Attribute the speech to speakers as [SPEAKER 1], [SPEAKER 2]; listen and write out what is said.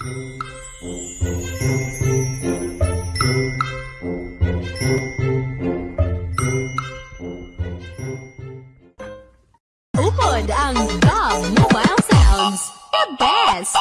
[SPEAKER 1] Upod ang Dog Mobile Sounds, the best!